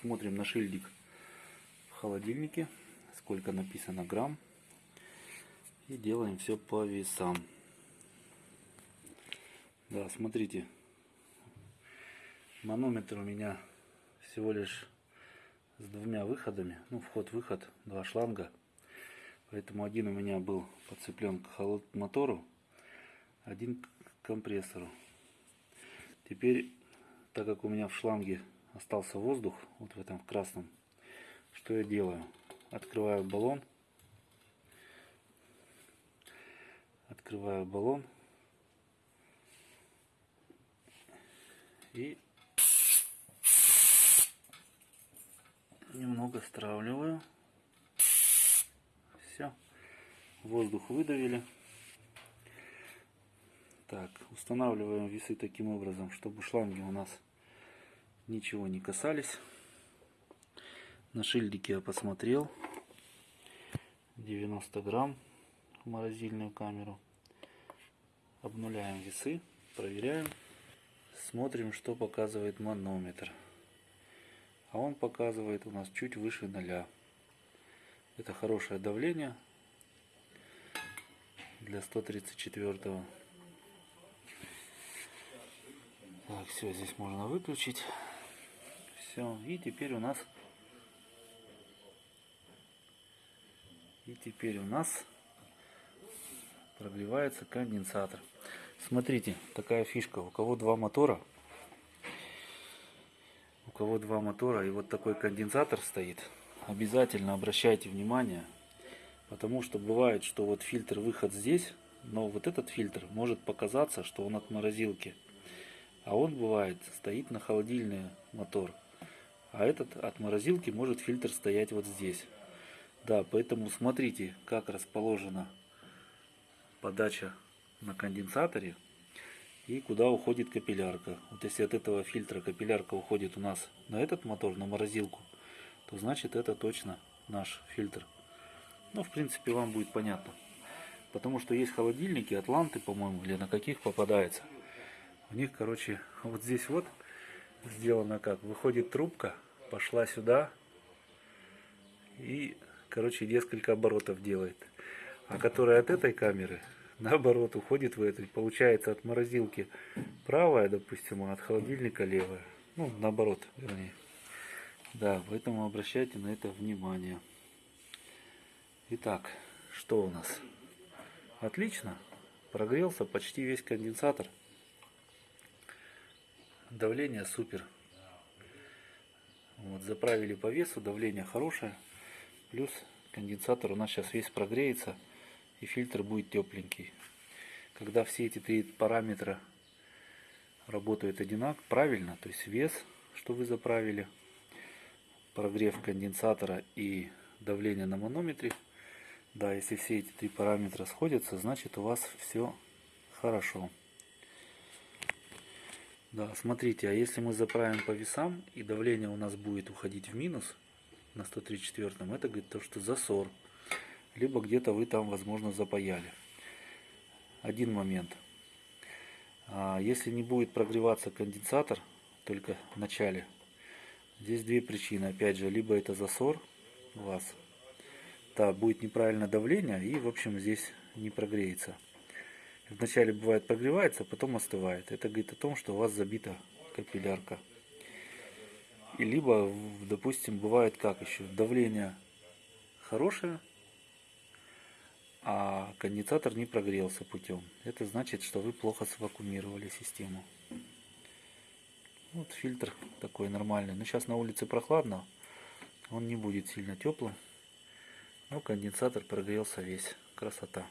Смотрим на шильдик в холодильнике, сколько написано грамм. И делаем все по весам. Да, смотрите, манометр у меня всего лишь с двумя выходами. Ну, вход-выход, два шланга. Поэтому один у меня был подцеплен к мотору, один к компрессору. Теперь, так как у меня в шланге остался воздух, вот в этом красном, что я делаю? Открываю баллон. Открываю баллон. И немного стравливаю. Все. Воздух выдавили. Так, устанавливаем весы таким образом, чтобы шланги у нас ничего не касались. На шильдике я посмотрел. 90 грамм в морозильную камеру. Обнуляем весы, проверяем. Смотрим, что показывает манометр. А он показывает у нас чуть выше ноля. Это хорошее давление для 134 -го. Так, все, здесь можно выключить. Все, и теперь у нас и теперь у нас прогревается конденсатор. Смотрите, такая фишка. У кого два мотора, у кого два мотора и вот такой конденсатор стоит, обязательно обращайте внимание, потому что бывает, что вот фильтр выход здесь, но вот этот фильтр может показаться, что он от морозилки. А он бывает стоит на холодильный мотор. А этот от морозилки может фильтр стоять вот здесь. Да, поэтому смотрите, как расположена подача на конденсаторе и куда уходит капиллярка. Вот если от этого фильтра капиллярка уходит у нас на этот мотор, на морозилку, то значит это точно наш фильтр. Ну, в принципе, вам будет понятно. Потому что есть холодильники, атланты, по-моему, или на каких попадается. У них, короче, вот здесь вот сделано как. Выходит трубка, пошла сюда и, короче, несколько оборотов делает. А которая от этой камеры, наоборот, уходит в эту. Получается от морозилки правая, допустим, а от холодильника левая. Ну, наоборот, вернее. Да, поэтому обращайте на это внимание. Итак, что у нас? Отлично. Прогрелся почти весь конденсатор. Давление супер. Вот, заправили по весу, давление хорошее. Плюс конденсатор у нас сейчас весь прогреется и фильтр будет тепленький. Когда все эти три параметра работают одинаково, правильно, то есть вес, что вы заправили, прогрев конденсатора и давление на манометре, да, если все эти три параметра сходятся, значит у вас все хорошо. Да, смотрите, а если мы заправим по весам и давление у нас будет уходить в минус на 134, это говорит то, что засор. Либо где-то вы там, возможно, запаяли. Один момент. А если не будет прогреваться конденсатор, только в начале, здесь две причины. Опять же, либо это засор у вас, да, будет неправильное давление и, в общем, здесь не прогреется. Вначале бывает прогревается, потом остывает. Это говорит о том, что у вас забита капиллярка. И либо, допустим, бывает как еще, давление хорошее, а конденсатор не прогрелся путем. Это значит, что вы плохо свакумировали систему. Вот фильтр такой нормальный. Но сейчас на улице прохладно, он не будет сильно теплым. Но конденсатор прогрелся весь. Красота.